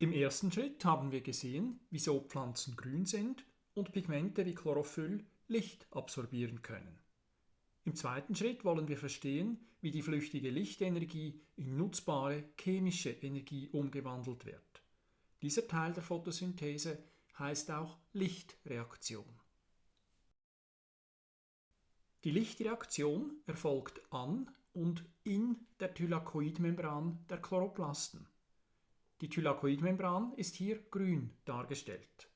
Im ersten Schritt haben wir gesehen, wieso Pflanzen grün sind und Pigmente wie Chlorophyll Licht absorbieren können. Im zweiten Schritt wollen wir verstehen, wie die flüchtige Lichtenergie in nutzbare chemische Energie umgewandelt wird. Dieser Teil der Photosynthese heißt auch Lichtreaktion. Die Lichtreaktion erfolgt an und in der Thylakoidmembran der Chloroplasten. Die Thylakoidmembran ist hier grün dargestellt.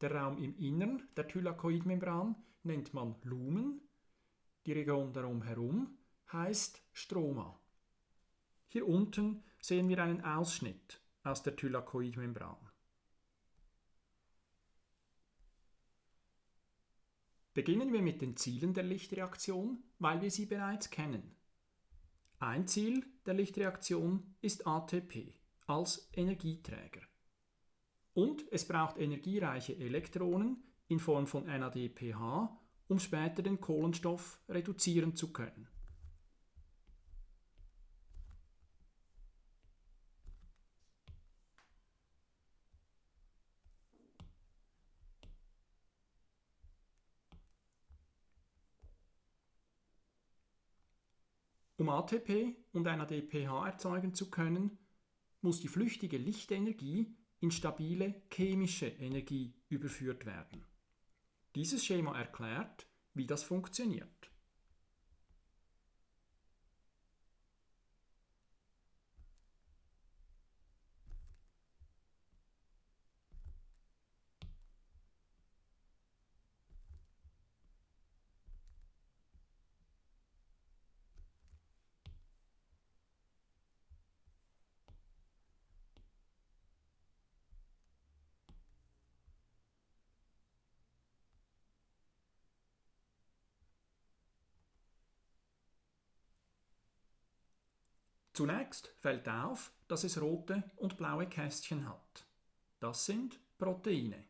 Der Raum im Innern der Thylakoidmembran nennt man Lumen, die Region darum herum heißt Stroma. Hier unten sehen wir einen Ausschnitt aus der Thylakoidmembran. Beginnen wir mit den Zielen der Lichtreaktion, weil wir sie bereits kennen. Ein Ziel der Lichtreaktion ist ATP als Energieträger. Und es braucht energiereiche Elektronen in Form von NADPH, um später den Kohlenstoff reduzieren zu können. Um ATP und NADPH erzeugen zu können, muss die flüchtige Lichtenergie in stabile chemische Energie überführt werden. Dieses Schema erklärt, wie das funktioniert. Zunächst fällt auf, dass es rote und blaue Kästchen hat. Das sind Proteine.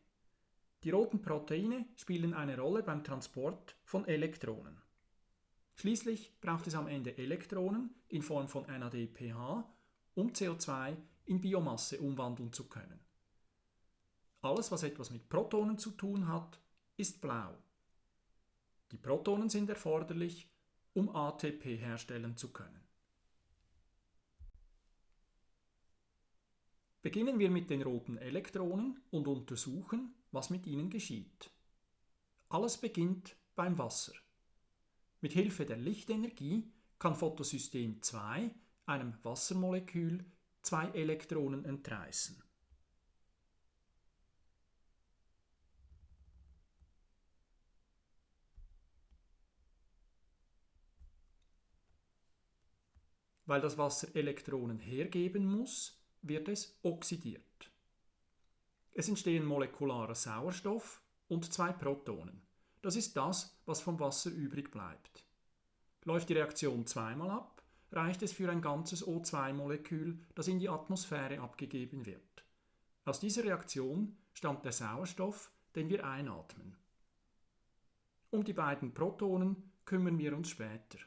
Die roten Proteine spielen eine Rolle beim Transport von Elektronen. Schließlich braucht es am Ende Elektronen in Form von NADPH, um CO2 in Biomasse umwandeln zu können. Alles, was etwas mit Protonen zu tun hat, ist blau. Die Protonen sind erforderlich, um ATP herstellen zu können. Beginnen wir mit den roten Elektronen und untersuchen, was mit ihnen geschieht. Alles beginnt beim Wasser. Mit Hilfe der Lichtenergie kann Photosystem 2 einem Wassermolekül zwei Elektronen entreißen. Weil das Wasser Elektronen hergeben muss, wird es oxidiert. Es entstehen molekularer Sauerstoff und zwei Protonen. Das ist das, was vom Wasser übrig bleibt. Läuft die Reaktion zweimal ab, reicht es für ein ganzes O2-Molekül, das in die Atmosphäre abgegeben wird. Aus dieser Reaktion stammt der Sauerstoff, den wir einatmen. Um die beiden Protonen kümmern wir uns später.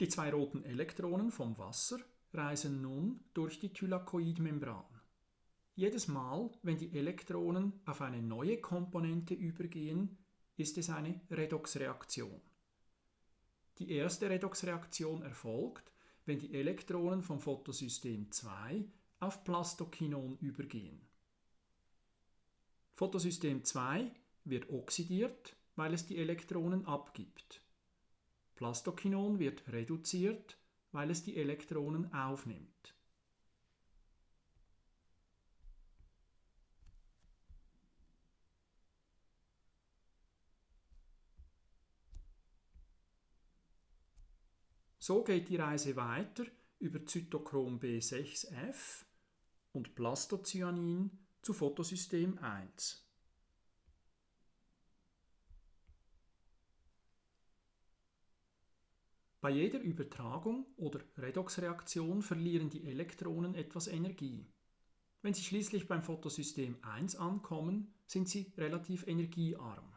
Die zwei roten Elektronen vom Wasser reisen nun durch die Thylakoidmembran. Jedes Mal, wenn die Elektronen auf eine neue Komponente übergehen, ist es eine Redoxreaktion. Die erste Redoxreaktion erfolgt, wenn die Elektronen vom Photosystem 2 auf Plastokinon übergehen. Photosystem 2 wird oxidiert, weil es die Elektronen abgibt. Plastokinon wird reduziert, weil es die Elektronen aufnimmt. So geht die Reise weiter über Zytochrom B6F und Plastocyanin zu Photosystem 1. Bei jeder Übertragung oder Redoxreaktion verlieren die Elektronen etwas Energie. Wenn sie schließlich beim Photosystem 1 ankommen, sind sie relativ energiearm.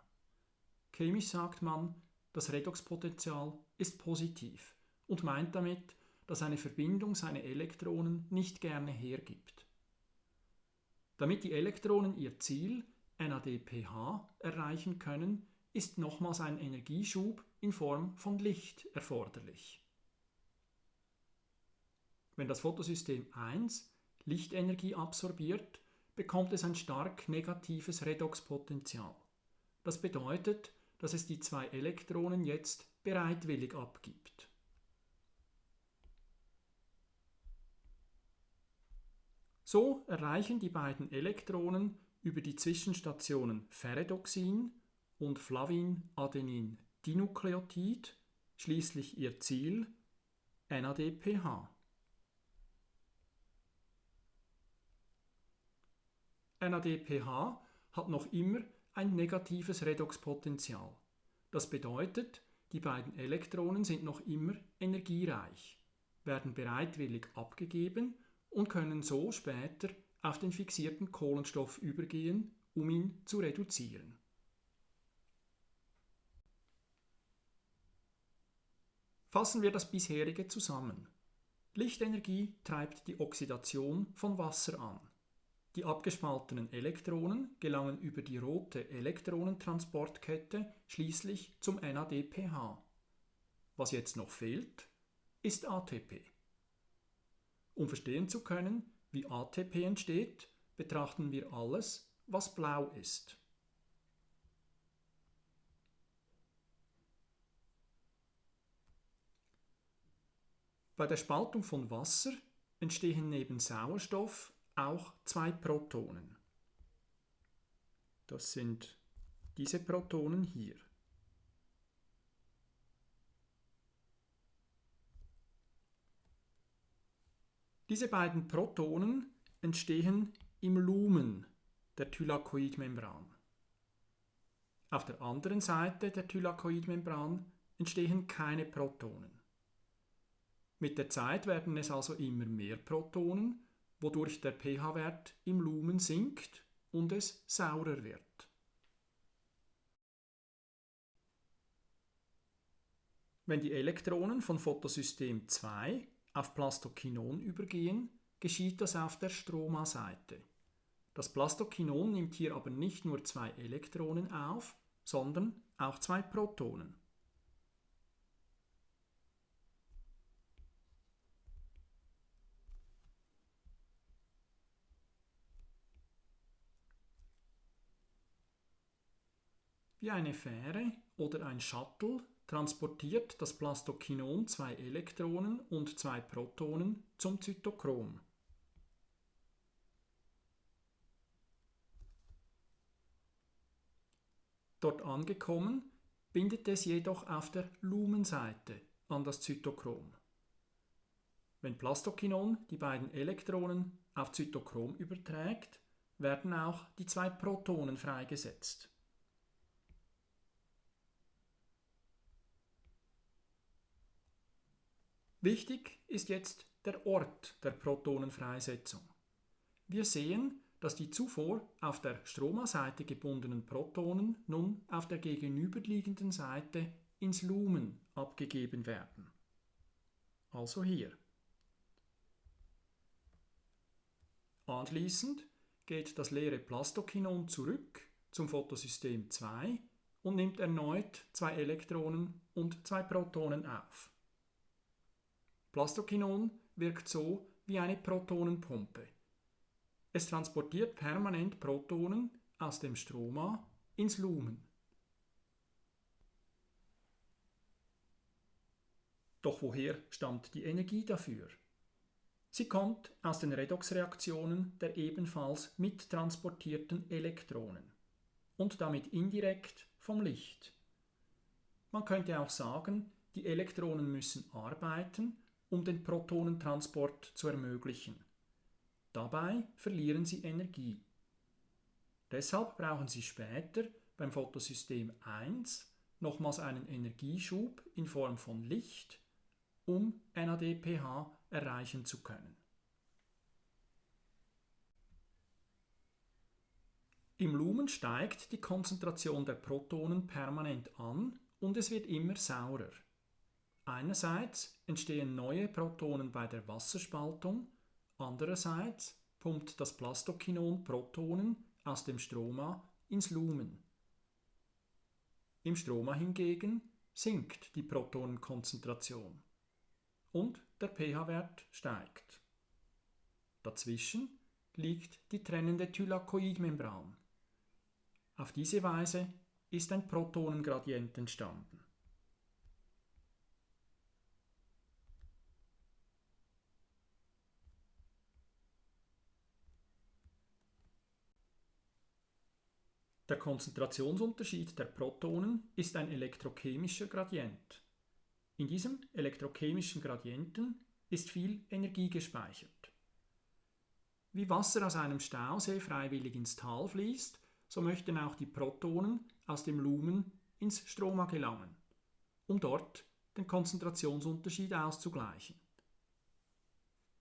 Chemisch sagt man, das Redoxpotential ist positiv und meint damit, das eine Verbindung seine Elektronen nicht gerne hergibt. Damit die Elektronen ihr Ziel, NADPH, erreichen können, ist nochmals ein Energieschub in Form von Licht erforderlich. Wenn das Photosystem 1 Lichtenergie absorbiert, bekommt es ein stark negatives Redoxpotential. Das bedeutet, dass es die zwei Elektronen jetzt bereitwillig abgibt. So erreichen die beiden Elektronen über die Zwischenstationen Ferredoxin und Flavin-Adenin-Dinukleotid schließlich ihr Ziel NADPH. NADPH hat noch immer ein negatives Redoxpotential. Das bedeutet, die beiden Elektronen sind noch immer energiereich, werden bereitwillig abgegeben und können so später auf den fixierten Kohlenstoff übergehen, um ihn zu reduzieren. Fassen wir das bisherige zusammen. Lichtenergie treibt die Oxidation von Wasser an. Die abgespaltenen Elektronen gelangen über die rote Elektronentransportkette schließlich zum NADPH. Was jetzt noch fehlt, ist ATP. Um verstehen zu können, wie ATP entsteht, betrachten wir alles, was blau ist. Bei der Spaltung von Wasser entstehen neben Sauerstoff auch zwei Protonen. Das sind diese Protonen hier. Diese beiden Protonen entstehen im Lumen der Thylakoidmembran. Auf der anderen Seite der Thylakoidmembran entstehen keine Protonen. Mit der Zeit werden es also immer mehr Protonen wodurch der pH-Wert im Lumen sinkt und es saurer wird. Wenn die Elektronen von Photosystem 2 auf Plastokinon übergehen, geschieht das auf der Stroma-Seite. Das Plastokinon nimmt hier aber nicht nur zwei Elektronen auf, sondern auch zwei Protonen. Wie eine Fähre oder ein Shuttle transportiert das Plastokinon zwei Elektronen und zwei Protonen zum Zytochrom. Dort angekommen, bindet es jedoch auf der Lumenseite an das Zytochrom. Wenn Plastokinon die beiden Elektronen auf Zytochrom überträgt, werden auch die zwei Protonen freigesetzt. Wichtig ist jetzt der Ort der Protonenfreisetzung. Wir sehen, dass die zuvor auf der Stromaseite gebundenen Protonen nun auf der gegenüberliegenden Seite ins Lumen abgegeben werden. Also hier. Anschließend geht das leere Plastokinon zurück zum Photosystem 2 und nimmt erneut zwei Elektronen und zwei Protonen auf. Plastokinon wirkt so wie eine Protonenpumpe. Es transportiert permanent Protonen aus dem Stroma ins Lumen. Doch woher stammt die Energie dafür? Sie kommt aus den Redoxreaktionen der ebenfalls mittransportierten Elektronen und damit indirekt vom Licht. Man könnte auch sagen, die Elektronen müssen arbeiten um den Protonentransport zu ermöglichen. Dabei verlieren sie Energie. Deshalb brauchen sie später beim Photosystem 1 nochmals einen Energieschub in Form von Licht, um NADPH erreichen zu können. Im Lumen steigt die Konzentration der Protonen permanent an und es wird immer saurer. Einerseits entstehen neue Protonen bei der Wasserspaltung, andererseits pumpt das Plastokinon Protonen aus dem Stroma ins Lumen. Im Stroma hingegen sinkt die Protonenkonzentration und der pH-Wert steigt. Dazwischen liegt die trennende Thylakoidmembran. Auf diese Weise ist ein Protonengradient entstanden. Der Konzentrationsunterschied der Protonen ist ein elektrochemischer Gradient. In diesem elektrochemischen Gradienten ist viel Energie gespeichert. Wie Wasser aus einem Stausee freiwillig ins Tal fließt, so möchten auch die Protonen aus dem Lumen ins Stroma gelangen, um dort den Konzentrationsunterschied auszugleichen.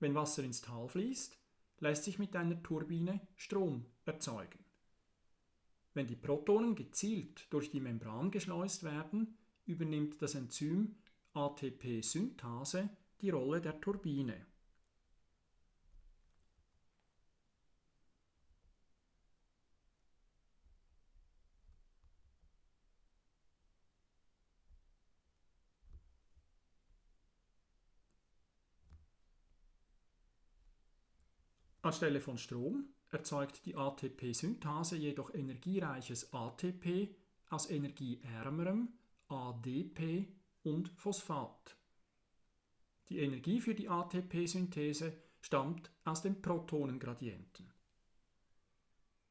Wenn Wasser ins Tal fließt, lässt sich mit einer Turbine Strom erzeugen. Wenn die Protonen gezielt durch die Membran geschleust werden, übernimmt das Enzym ATP-Synthase die Rolle der Turbine. Anstelle von Strom erzeugt die ATP-Synthase jedoch energiereiches ATP aus energieärmerem ADP und Phosphat. Die Energie für die ATP-Synthese stammt aus den Protonengradienten.